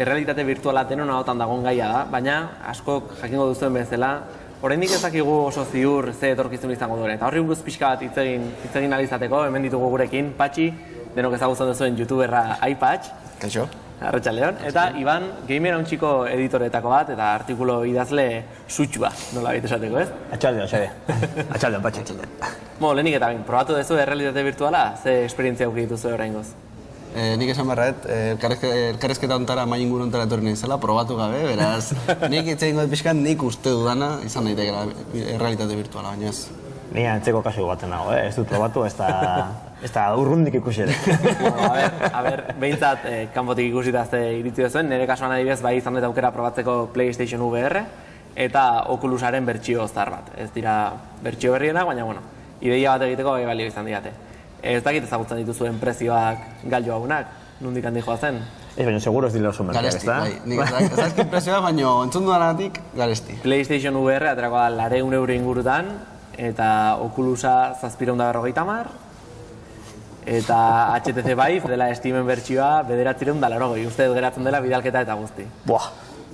errealitate virtuala denon ahotan dagoen gaia da, baina askok jakingo duzuen bezala, oraindik ez dakigu oso ziur ze etorkizun izango duen. Eta horri buruz pixka bat hitz egin hitz egin ahal izateko, hemen ditugu gurekin, Patxi, denok ezagutzen duzuen youtuberra iPatch, Kaixo? Arratxaldeon, eta Iban, gamer hauntxiko editoretako bat, eta artikulo idazle sutxua, nola baita esateko, ez? Atxaldeon, xede. Atxaldeon, patxe. Bo, lehenik eta bain, probatu duzu errealitate virtuala, ze esperientzia auki dituzu oraingoz? E, nik esan berret, elkarrezketa ontara main inguru ontara etorri naizela, probatu gabe, beraz, nik hitz egingo dut pixkan, nik uste dudana izan daitekeela errealitate virtuala, baina ez. Ni antzeko kasu baten nago, eh? ez dut probatu, ez da, ez da urrundik ikusi ere. bueno, a ber, a ber, behintzat, eh, kanpotik ikusita ze iritzi duzuen, nire kasuan adibidez bai izan dut aukera probatzeko PlayStation VR eta Oculusaren bertsio zar bat. Ez dira bertsio berrienak, baina bueno, ideia bat egiteko bai balio izan diate. Ez dakit ezagutzen dituzuen prezioak galio haunak, nondik handi zen. Ez baina seguro ez dira oso merkeak, ez Garesti, da? bai. Nik ez dakit- ez dakit prezioa, baina entzun dudanatik, garesti. PlayStation VR aterako da lareun euro ingurutan, eta Oculusa zazpireun da berrogeita mar, eta HTC Vive dela Steamen bertsioa bederatzireun da larogoi, uste dut geratzen dela bidalketa eta guzti. Buah,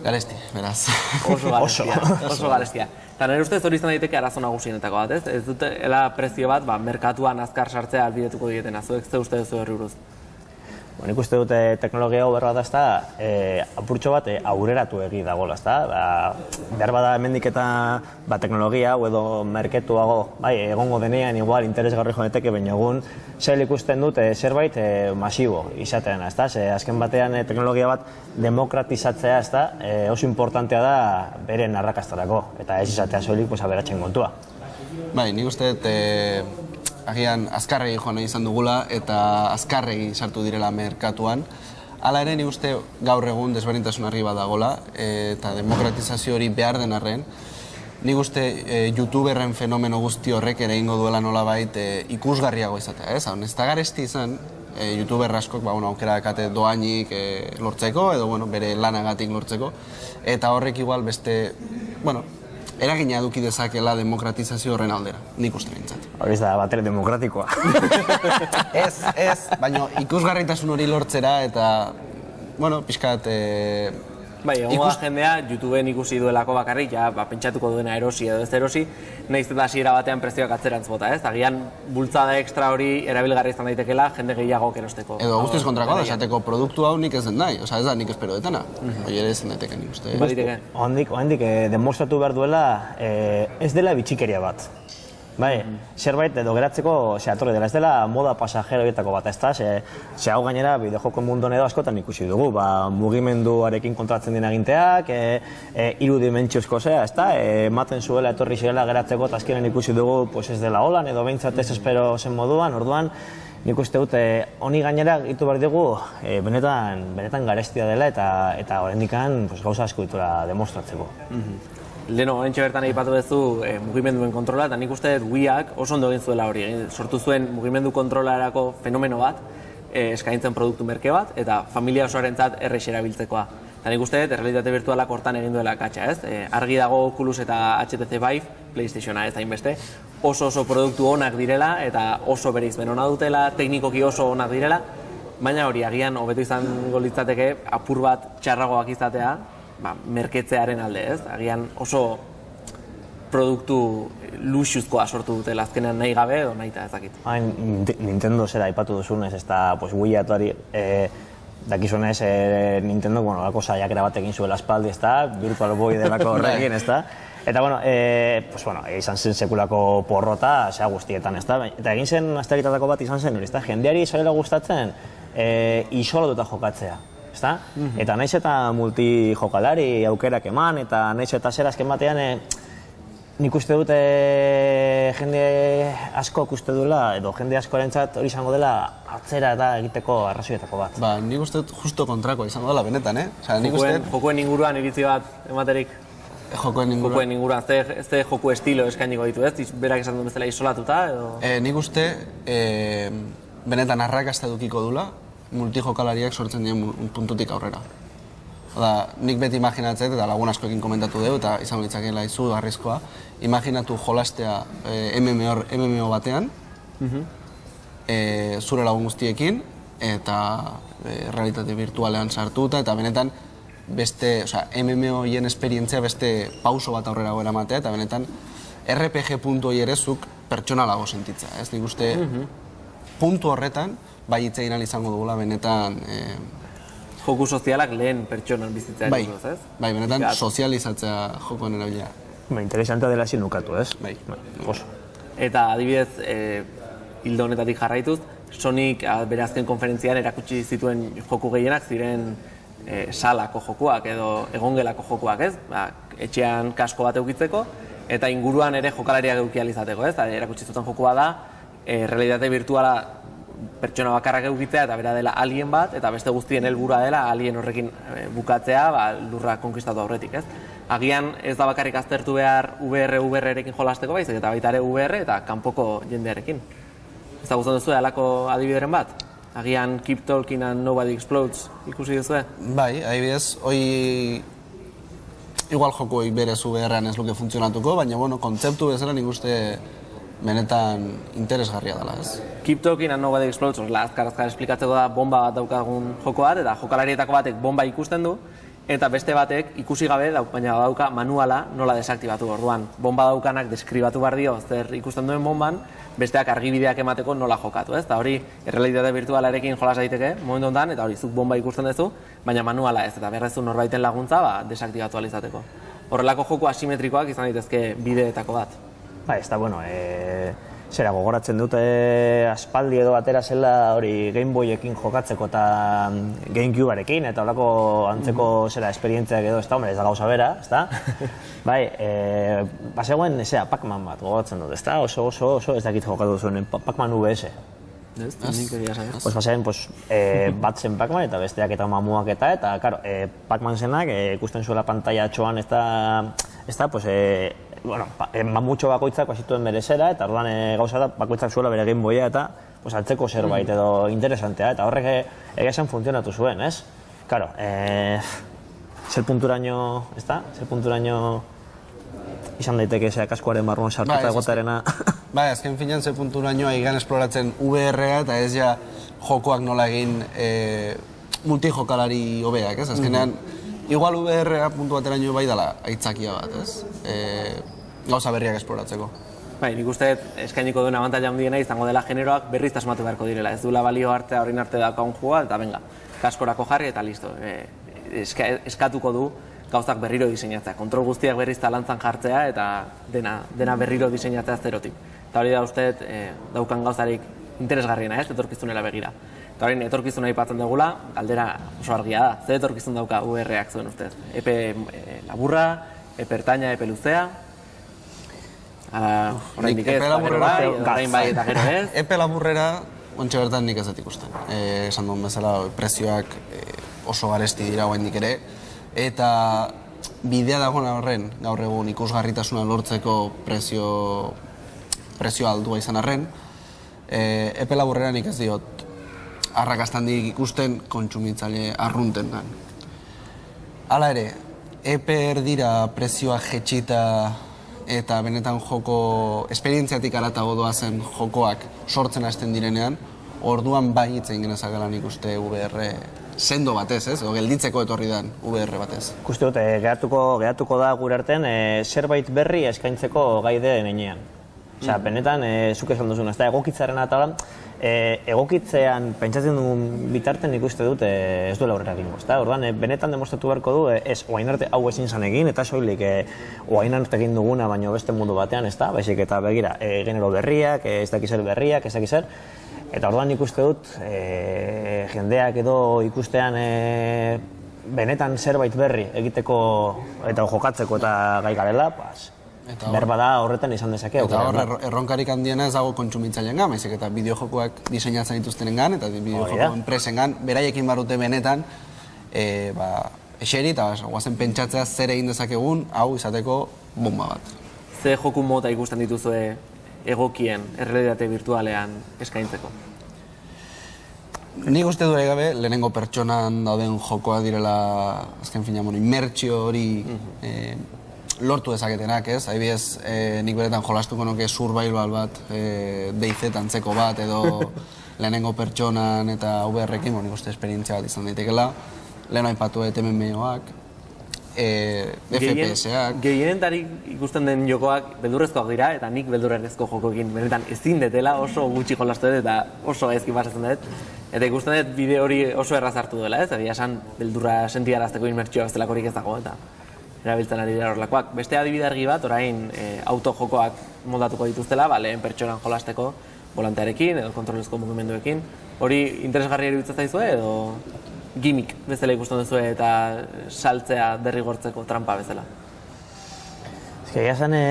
Garesti, beraz. Oso garestia, oso garestia. Eta nire ustez hori izan daiteke arazo nagusienetako bat, ez? Ez dutela prezio bat, ba, merkatuan azkar sartzea albidetuko dietena, zuek ze uste duzu horri buruz. Bueno, nik uste dute teknologia hau da, ezta, e, apurtxo bat e, aurreratu egi dagoela, ezta? Ba, behar bada hemendik eta ba, teknologia hau edo merketuago, bai, egongo denean igual interesgarri joaneteke, baina egun zel ikusten dute zerbait e, masibo izatean, ezta? Ze azken batean e, teknologia bat demokratizatzea, ezta? E, oso importantea da beren arrakastarako, eta ez izatea soilik pues, aberatzen kontua. Bai, nik uste dut, e, agian azkarregi joan izan dugula eta azkarregi sartu direla merkatuan. Hala ere, nik uste gaur egun desberdintasun argi bat dagola eta demokratizazio hori behar den arren, nik uste e, youtuberren fenomeno guzti horrek ere ingo duela nolabait e, ikusgarriago izatea, ez? Hau, ez da garesti izan, e, youtuber askok ba, bueno, aukera dakate doainik e, lortzeko edo bueno, bere lanagatik lortzeko eta horrek igual beste, bueno, eragina eduki dezakela demokratizazio horren aldera, nik uste bintzat. Hori da batere demokratikoa. ez, ez, baina ikusgarritasun hori lortzera eta, bueno, pixkat, e, Bai, egongo da jendea, YouTubeen ikusi duelako bakarrik, ja, ba, pentsatuko duena erosi edo ez erosi, nahiz eta hasiera batean prezioak atzerantz bota, ez? Agian bultzada ekstra hori erabilgarri izan daitekela jende gehiago erosteko. edo guztiz kontrakoa da, esateko produktu hau nik ez den nahi, osea ez da nik espero detana. Hori ere ez daiteke nik uste. Baliteke. Ondik, ondik eh, demostratu behar duela eh, ez dela bitxikeria bat. Bai, zerbait edo geratzeko ze atorri dela, ez dela moda pasajero horietako bat, ez da? Ze, ze hau gainera bideojoko munduan edo askotan ikusi dugu, ba, mugimenduarekin kontratzen dien aginteak, e, e, iru dimentsiozko zea, ez da? E, ematen zuela etorri zirela geratzeko eta azkenen ikusi dugu pues ez dela holan edo behintzat ez espero zen moduan, orduan, nik uste dut, e, honi gainera gitu behar dugu, e, benetan, benetan garestia dela eta eta oraindikan pues, gauza asko ditura demostratzeko. Leno, horrentxe bertan aipatu duzu eh, mugimenduen kontrola, eta nik uste dut Wiiak oso ondo egin zuela hori. Sortu zuen mugimendu kontrolarako fenomeno bat, eh, eskaintzen produktu merke bat, eta familia osoarentzat errex erabiltzekoa. Eta nik uste dut, errealitate virtualak hortan egin duela katxa, ez? Eh, argi dago Oculus eta HTC Vive, Playstationa ez da inbeste, oso oso produktu onak direla, eta oso bereizmen ona dutela, teknikoki oso onak direla, baina hori agian hobeto izango litzateke apur bat txarragoak izatea, ba, merketzearen alde, ez? Agian oso produktu luxuzkoa sortu dutela azkenean nahi gabe edo nahi eta ez dakit. Hain Nint- Nintendo zera aipatu duzunez, ez da, pues, Wii atuari, e, dakizunez, e, Nintendo, bueno, lako saiakera bat egin zuela espaldi, ez da, Virtual Boy delako horrekin, ez da. Eta, bueno, e, pues, bueno, izan zen sekulako porrota, zea guztietan, ez da. Eta egin zen azteritatako bat izan zen, hori, ez da, jendeari zarela gustatzen, e, isolatuta jokatzea. Ezta? Eta naiz eta multijokalari aukerak eman, eta naiz eta zer azken batean, e, Nik uste dute jende askok uste duela, edo jende askorentzat hori izango dela atzera eta egiteko arrazoietako bat. Ba, nik uste dut justo kontrakoa izango dela benetan, eh? Osea, nik uste Jokoen, jokoen inguruan iritzi bat ematerik, jokoen inguruan. jokoen inguruan, ze, ze joku estilo eskainiko ditu, ez? Berak esan duen bezala isolatuta, edo... E, nik uste e, benetan arrakasta edukiko dula multijokalariak sortzen dien mu- puntutik aurrera. Oda, nik beti imaginatzen, eta lagun askoekin komentatu dugu, eta izango litzakeela izu garrizkoa, imaginatu jolastea e, MMO, MMO batean, e, zure lagun guztiekin, eta e, realitate virtualean sartuta, eta benetan beste, osea, MMOien esperientzia beste pauso bat aurrera goera matea, eta benetan RPG puntu hori ere zuk pertsonalago sentitza, ez? Nik uste puntu horretan, bai hitz egin ahal izango dugula benetan, eh, Joku sozialak lehen pertsonan bizitzea bai, ez? bai, benetan Pixkat. sozializatzea jokoen erabilea. Ba, interesantea dela ezin nukatu, ez? Bai. Oso. Eta adibidez, e, hildo honetatik jarraituz, Sonic a, bere azken konferentzian erakutsi zituen joku gehienak ziren e, salako jokuak edo egongelako jokuak, ez? Ba, etxean kasko bat eukitzeko eta inguruan ere jokalariak euki ahal izateko, ez? Eta erakutsi zuten jokua da, e, realitate virtuala pertsona bakarrak eukitzea eta bera dela alien bat, eta beste guztien helburua dela alien horrekin e, bukatzea ba, lurra konkistatu aurretik, ez? Agian ez da bakarrik aztertu behar VR, VR-erekin jolasteko baizik, eta baita ere VR eta kanpoko jendearekin. Ez da guztan duzu alako adibideren bat? Agian Keep Talking and Nobody Explodes ikusi duzu? Bai, adibidez, hoi igual joko berez VR-an ez luke funtzionatuko, baina bueno, kontzeptu bezala nik uste benetan interesgarria dela, ez? Keep Talking and Nobody Explodes, orla, azkar esplikatzeko da bomba bat daukagun joko bat, eta jokalarietako batek bomba ikusten du, eta beste batek ikusi gabe, dauk, baina dauka manuala nola desaktibatu orduan. Bomba daukanak deskribatu behar dio zer ikusten duen bomban, besteak argibideak emateko nola jokatu, ez? Eta hori, errealitate virtualarekin jolas daiteke, momentu honetan, eta hori, zuk bomba ikusten duzu, baina manuala ez, eta berrezu norbaiten laguntza, ba, desaktibatu ahal izateko. Horrelako joko asimetrikoak izan daitezke bideetako bat. Ba, ez da, bueno, e, zera gogoratzen dute aspaldi edo atera zela hori Game Boyekin jokatzeko eta mm, Gamecubearekin eta horako antzeko zera esperientziak edo, ez da, hombre, ez da gauza bera, ez da? bai, e, bazegoen, zera, Pac-Man bat gogoratzen dut, ez da? Oso, oso, oso, ez dakit jokatu zuen, Pa- Pac-Man VS. Ez? Pues bazen, pues, e, bat zen Pac-Man eta besteak eta mamuak eta, eta, karo, e, Pac-Man zenak e, ikusten zuela pantalla txoan ez da, ez da, pues, e, bueno, pa, e, mamutxo bakoitzak bazituen bere zera, eta orduan e, gauza da, bakoitzak zuela bere Game Boya eta, pues, altzeko zerbait edo interesantea, eta horrek egia esan funtzionatu zuen, ez? Karo, e, zer punturaino, ez da? Zer punturaino izan daiteke zea kaskoaren barruan sartuta Bai, egotarena. Bai, azken finean ze punturaino egan esploratzen VR-a eta ez ja jokoak nola egin e, multijokalari hobeak, ez? Azkenean, igual VR-a puntu bateraino bai dela aitzakia bat, ez? E, gauza berriak esploratzeko. Bai, nik uste eskainiko duen abantaila handiena izango dela generoak berriz tasmatu beharko direla. Ez duela balio artea horrin arte daukagun joa, eta venga, kaskorako jarri eta listo. E, eska, eskatuko du gauzak berriro diseinatzea. Kontrol guztiak berriz talantzan jartzea eta dena, dena berriro diseinatzea zerotik. Eta hori da uste e, daukan gauzarik interesgarriena, ez, etorkizunera begira. Eta hori etorkizuna aipatzen dugula, galdera oso argia da. Zer etorkizun dauka VR-ak zuen ustez? Epe e, laburra, epe ertaina, epe luzea, Ala, oraindik ez, epe eta gero bai, orain bai eta gero ez. Epe laburrera, ontxe bertan nik ez dut ikusten. E, esan duen bezala, prezioak e, oso garesti dira oraindik ere, eta bidea dagoen horren, gaur egun ikusgarritasuna lortzeko prezio, prezio aldua izan arren, e, epe laburrera nik ez diot arrakastandik ikusten kontsumitzaile arruntengan. Hala ere, epe erdira prezioa jetxita eta benetan joko esperientziatik aratago doazen jokoak sortzen hasten direnean, orduan bai hitz egin genezakela nik uste VR sendo batez, ez? Edo gelditzeko etorri dan VR batez. Ikuste dut, eh, geratuko, geratuko da gure artean eh, zerbait berri eskaintzeko gai den. Osea, benetan, e, zuk esan duzun, ez da, egokitzaren eta e, egokitzean pentsatzen dugun bitarten ikuste dut e, ez duela aurrera egingo, ezta? Orduan, e, benetan demostratu beharko du, e, ez, oain arte hau ezin zan egin, eta soilik, e, oain arte egin duguna, baino beste mundu batean, ezta? Baizik eta begira, e, genero berriak, ez dakizer berriak, ez dakizer, Eta orduan ikuste dut, e, jendeak edo ikustean e, benetan zerbait berri egiteko eta jokatzeko eta gai garela, pues, Eta hor- berba da horretan izan dezake. Eta hor, erro- erronkarik handiena ez dago kontsumitzaileen gan, baizik eta bideojokoak diseinatzen dituztenen gan, eta bideojoko da. enpresen gan, beraiekin barute benetan, e, ba, eseri eta guazen pentsatzea zer egin dezakegun, hau izateko bomba bat. Ze joku mota ikusten dituzue egokien errealitate virtualean eskaintzeko? Nik uste du gabe lehenengo pertsonan dauden jokoa direla, azken fina, bueno, hori eh, lortu dezaketenak, ez? Adibidez, eh, nik beretan jolastuko nuke survival bat, eh, DayZ antzeko bat, edo lehenengo pertsonan eta VR-ekin, nik uste esperientzia bat izan daitekela. lehen aipatu dut MMOak, e, FPS-ak, Gehienetari ikusten den jokoak beldurrezkoak dira, eta nik beldurrezko jokoekin benetan ezin detela oso gutxi jolastu dut eta oso gaizki pasatzen dut. Eta ikusten dut bideo hori oso erraz hartu duela, ez? Egia esan beldurra sentiarazteko inmertsioa bestelakorik ez dago, eta erabiltzen ari dira horrelakoak. Beste adibide argi bat, orain e, autojokoak moldatuko dituztela, ba, lehen pertsonan jolasteko volantearekin edo kontrolezko mugimenduekin. Hori interesgarri iruditzen zaizue edo gimmick bezala ikusten duzue eta saltzea derrigortzeko trampa bezala. Ez que, egia zen, e,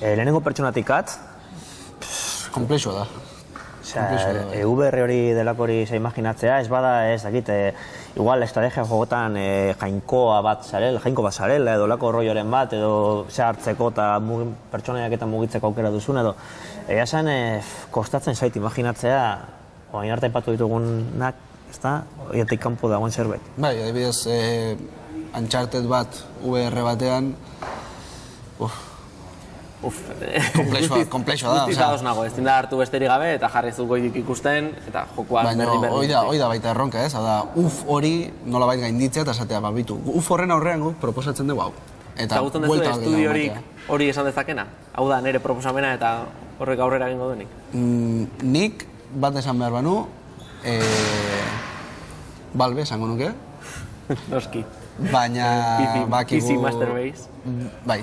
e, lehenengo pertsonatik at, komplexua da. Osea, e, VR hori delako hori ze imaginatzea, ez bada, ez dakit, e, igual estrategia jogotan e, jainkoa bat zarela, jainko bat zarela, edo lako rolloren bat, edo ze hartzeko eta pertsonaiak eta mugitzeko aukera duzun, edo egia zen, e, kostatzen zait imaginatzea, oain arte ipatu ditugunak, ez da, oiatik kanpo dagoen zerbait. Bai, adibidez, e, Uncharted bat VR batean, uf, Uf, guztiz- komplexua da, guztiz ados nago, ezin da hartu besterik gabe eta jarri zu goitik ikusten eta jokoa baina hoi da, hoi da baita erronka ez, da, uf hori nolabait gainditzea eta esatea, babitu, uf horren aurrean guk proposatzen dugu hau. Eta Ezagutzen duzu buelta bat estudio gehiago horik ematea. hori esan dezakena? Hau da, nire proposamena eta horrek aurrera egingo duenik. Mm, nik bat esan behar banu, e, balbe esango nuke, Noski. Baina bakigu... PC Master Race. Bai,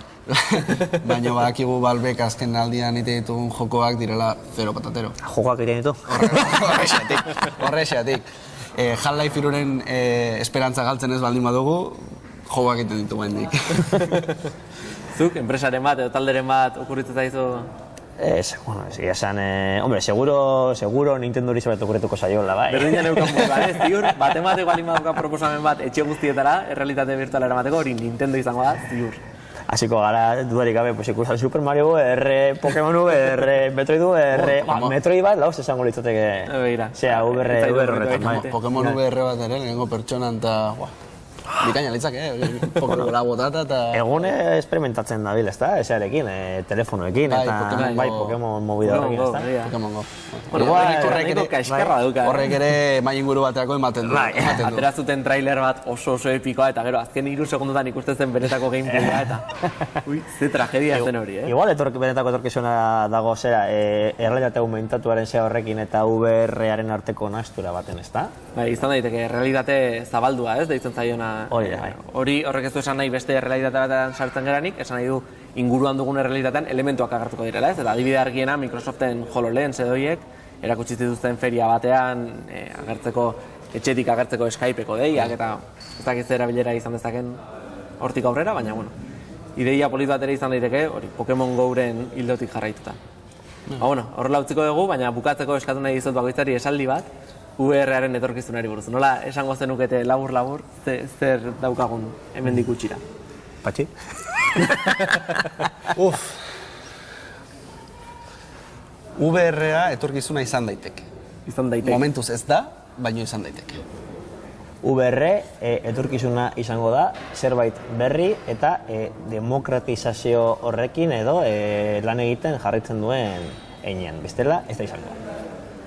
baina bakigu balbek azken aldian ite ditugun jokoak direla zero patatero. Jokoak egiten ditu? Horrexatik, horrexatik. E, Half-Life iruren e, esperantza galtzen ez baldin badugu, jokoak egiten ditu hendik. Zuk, enpresaren bat edo talderen bat okurritzen zaizu Ez, bueno, ez, esan, eh, hombre, seguro, seguro Nintendo hori zerbait okurrituko zaiola, bai. Berdina neukan moduan, ez? Ziur, bat emateko baldin badauka proposamen bat etxe guztietara, errealitate virtuala eramateko, hori Nintendo izango da, ziur. Hasiko gara, dudarik gabe, pues ikusten Super Mario VR, Pokemon VR, Metroid VR, ba, Pokemon. Metroid bat, lauz esango litzateke, begira. zera, VR, VR horretan bai. Pokemon VR bat ere, lehenengo pertsonan eta... Bikaina litzake, eh? Pokemon botata eta... Egun experimentatzen dabil, ezta, esarekin, eh, telefonoekin, Bai, eta Pokemon bai. Pokemon Pokemon horrekin, Go, ezta. begira. Pokemon Go. Bueno, horrek ere- kaxkarra dauka. eh? Horrek ere mai inguru baterako ematen du. Bai, ematen du. Atera zuten trailer bat oso oso epikoa eta gero azken hiru segundotan ikusten zen benetako gameplaya eta ui, ze tragedia zen hori, eh? Igual etork, benetako etorkizuna dago zera, e, errealitate aumentatuaren zea horrekin eta VR-aren arteko nastura baten, ezta? Bai, izan daiteke realitate zabaldua, ez, deitzen zaiona. Hori da, bai. Hori horrek ez du esan nahi beste realitate batean sartzen geranik, esan nahi du inguruan dugun realitatean elementuak agertuko direla, ez? Eta adibide argiena Microsoften HoloLens edo hiek erakutsi zituzten feria batean eh, agertzeko etxetik agertzeko Skypeko deiak eta ez dakit erabilera izan dezaken hortik aurrera, baina bueno. Ideia polit bat ere izan daiteke, hori Pokemon Go-ren hildotik jarraituta. Ba, bueno, horrela utziko dugu, baina bukatzeko eskatu nahi dizut bakoitzari esaldi bat, VR-aren etorkizunari buruz. Nola esango zenukete labur-labur, ze, zer daukagun hemendik gutxira. Patxi? Uf. VR-a etorkizuna izan daiteke. Izan daiteke. Momentuz ez da, baino izan daiteke. VR e, etorkizuna izango da, zerbait berri eta e, demokratizazio horrekin edo e, lan egiten jarraitzen duen einean. Bestela, ez da izango.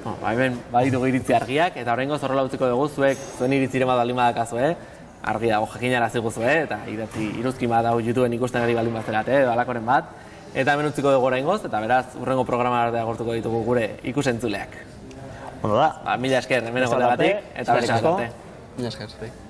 No, ba, hemen baditugu iritzi argiak, eta horrengo zorrola utziko dugu zuek, zuen iritziren bat baldin badakazu, eh? Argi dago jakinara ziguzu, eh? Eta idatzi iruzki bat dago YouTubeen ikusten ari baldin bazerat, eh? Edo alakoren bat. Eta hemen utziko dugu oraingoz, eta beraz, urrengo programa arte agortuko ditugu gure ikusentzuleak. Ondo da? Ba, mila esker, hemen arte, eta eskerrik beste asko. arte. Mila esker, zuri.